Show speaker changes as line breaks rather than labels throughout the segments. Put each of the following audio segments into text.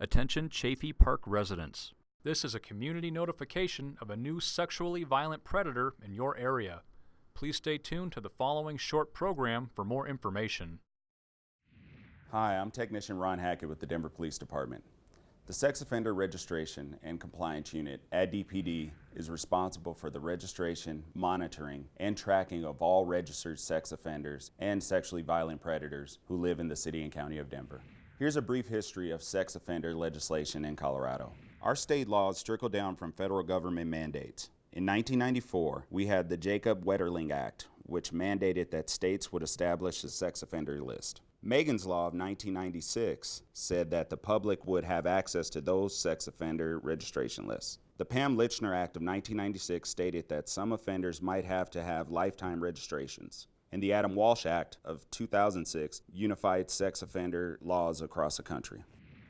Attention Chaffee Park residents. This is a community notification of a new sexually violent predator in your area. Please stay tuned to the following short program for more information.
Hi, I'm Technician Ron Hackett with the Denver Police Department. The Sex Offender Registration and Compliance Unit at DPD is responsible for the registration, monitoring, and tracking of all registered sex offenders and sexually violent predators who live in the city and county of Denver. Here's a brief history of sex offender legislation in Colorado. Our state laws trickle down from federal government mandates. In 1994, we had the Jacob Wetterling Act, which mandated that states would establish a sex offender list. Megan's Law of 1996 said that the public would have access to those sex offender registration lists. The Pam Lychner Act of 1996 stated that some offenders might have to have lifetime registrations. And the Adam Walsh Act of 2006 unified sex offender laws across the country.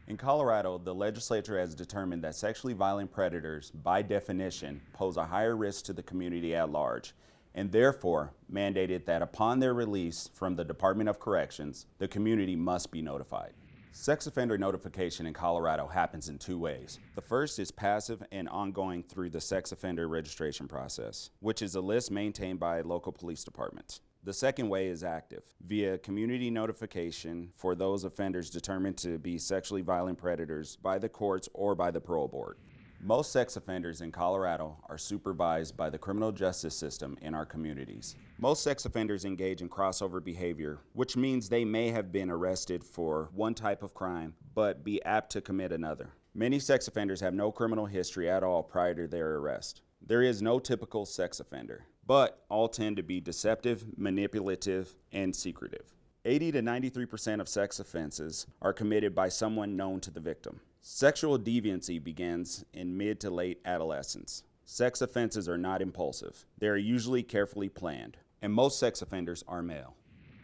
In Colorado, the legislature has determined that sexually violent predators, by definition, pose a higher risk to the community at large and therefore mandated that upon their release from the Department of Corrections, the community must be notified. Sex offender notification in Colorado happens in two ways. The first is passive and ongoing through the sex offender registration process, which is a list maintained by local police departments. The second way is active, via community notification for those offenders determined to be sexually violent predators by the courts or by the parole board. Most sex offenders in Colorado are supervised by the criminal justice system in our communities. Most sex offenders engage in crossover behavior, which means they may have been arrested for one type of crime, but be apt to commit another. Many sex offenders have no criminal history at all prior to their arrest. There is no typical sex offender, but all tend to be deceptive, manipulative, and secretive. 80 to 93% of sex offenses are committed by someone known to the victim. Sexual deviancy begins in mid to late adolescence. Sex offenses are not impulsive. They are usually carefully planned, and most sex offenders are male.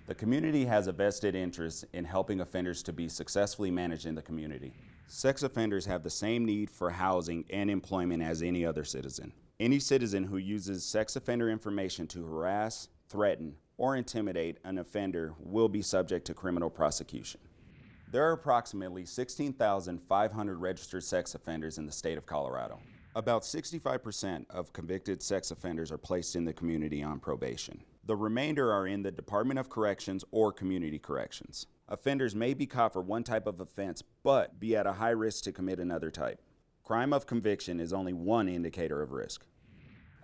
The community has a vested interest in helping offenders to be successfully managed in the community. Sex offenders have the same need for housing and employment as any other citizen. Any citizen who uses sex offender information to harass, threaten, or intimidate an offender will be subject to criminal prosecution. There are approximately 16,500 registered sex offenders in the state of Colorado. About 65% of convicted sex offenders are placed in the community on probation. The remainder are in the Department of Corrections or Community Corrections. Offenders may be caught for one type of offense, but be at a high risk to commit another type. Crime of conviction is only one indicator of risk.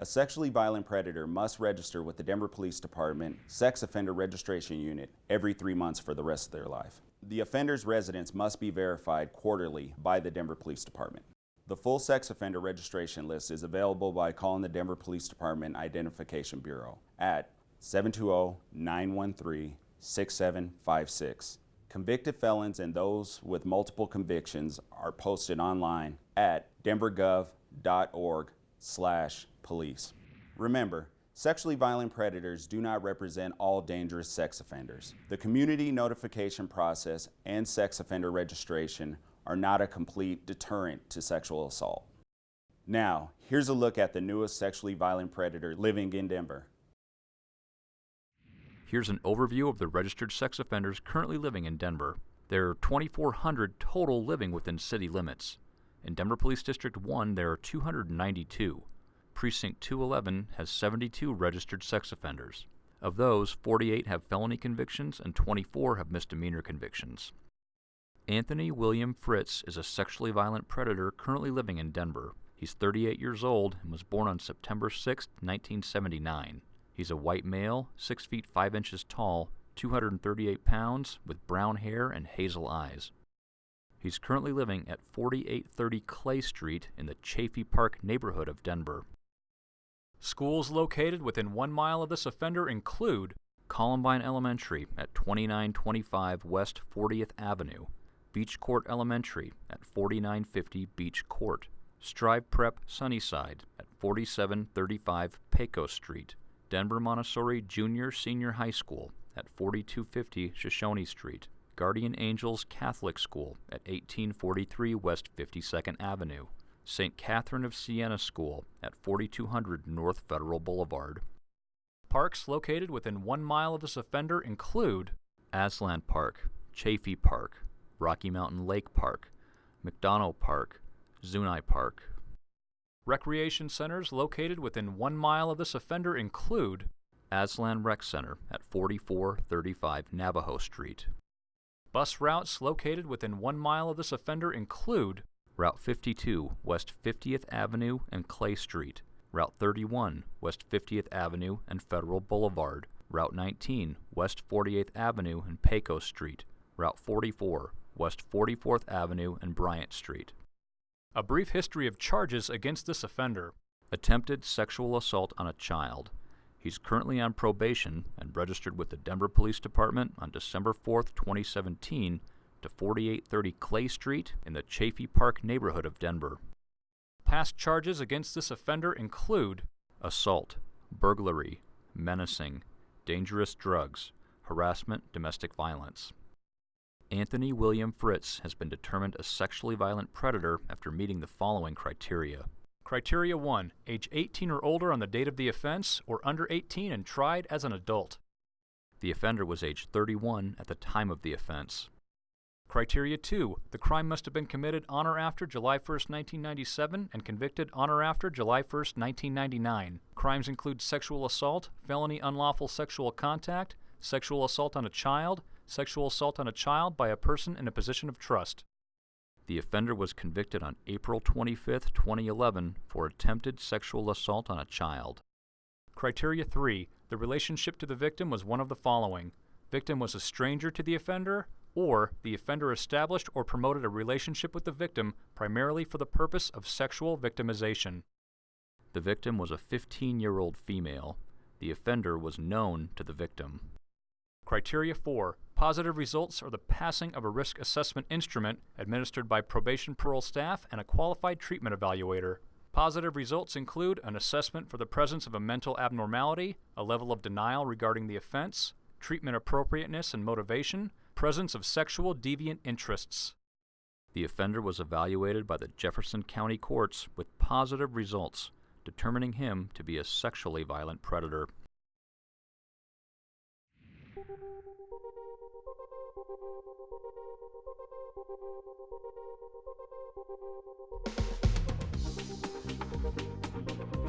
A sexually violent predator must register with the Denver Police Department Sex Offender Registration Unit every three months for the rest of their life. The offender's residence must be verified quarterly by the Denver Police Department. The full sex offender registration list is available by calling the Denver Police Department Identification Bureau at 720-913-6756. Convicted felons and those with multiple convictions are posted online at denvergov.org slash police. Remember, Sexually violent predators do not represent all dangerous sex offenders. The community notification process and sex offender registration are not a complete deterrent to sexual assault. Now, here's a look at the newest sexually violent predator living in Denver.
Here's an overview of the registered sex offenders currently living in Denver. There are 2,400 total living within city limits. In Denver Police District 1, there are 292. Precinct 211 has 72 registered sex offenders. Of those, 48 have felony convictions and 24 have misdemeanor convictions. Anthony William Fritz is a sexually violent predator currently living in Denver. He's 38 years old and was born on September 6, 1979. He's a white male, 6 feet 5 inches tall, 238 pounds, with brown hair and hazel eyes. He's currently living at 4830 Clay Street in the Chaffee Park neighborhood of Denver. Schools located within one mile of this offender include Columbine Elementary at 2925 West 40th Avenue, Beach Court Elementary at 4950 Beach Court, Strive Prep Sunnyside at 4735 Pecos Street, Denver Montessori Junior Senior High School at 4250 Shoshone Street, Guardian Angels Catholic School at 1843 West 52nd Avenue, St. Catherine of Siena School at 4200 North Federal Boulevard. Parks located within one mile of this offender include Aztlan Park, Chaffee Park, Rocky Mountain Lake Park, McDonough Park, Zuni Park. Recreation centers located within one mile of this offender include Aztlan Rec Center at 4435 Navajo Street. Bus routes located within one mile of this offender include Route 52 West 50th Avenue and Clay Street, Route 31 West 50th Avenue and Federal Boulevard, Route 19 West 48th Avenue and Pecos Street, Route 44 West 44th Avenue and Bryant Street. A brief history of charges against this offender. Attempted sexual assault on a child. He's currently on probation and registered with the Denver Police Department on December 4, 2017 to 4830 Clay Street in the Chaffee Park neighborhood of Denver. Past charges against this offender include assault, burglary, menacing, dangerous drugs, harassment, domestic violence. Anthony William Fritz has been determined a sexually violent predator after meeting the following criteria. Criteria 1. Age 18 or older on the date of the offense, or under 18 and tried as an adult. The offender was age 31 at the time of the offense. Criteria 2. The crime must have been committed on or after July 1, 1997 and convicted on or after July 1, 1999. Crimes include sexual assault, felony unlawful sexual contact, sexual assault on a child, sexual assault on a child by a person in a position of trust. The offender was convicted on April 25, 2011 for attempted sexual assault on a child. Criteria 3. The relationship to the victim was one of the following. Victim was a stranger to the offender, or the offender established or promoted a relationship with the victim primarily for the purpose of sexual victimization. The victim was a 15 year old female. The offender was known to the victim. Criteria 4. Positive results are the passing of a risk assessment instrument administered by probation parole staff and a qualified treatment evaluator. Positive results include an assessment for the presence of a mental abnormality, a level of denial regarding the offense, treatment appropriateness and motivation, presence of sexual deviant interests. The offender was evaluated by the Jefferson County courts with positive results, determining him to be a sexually violent predator. Thank you.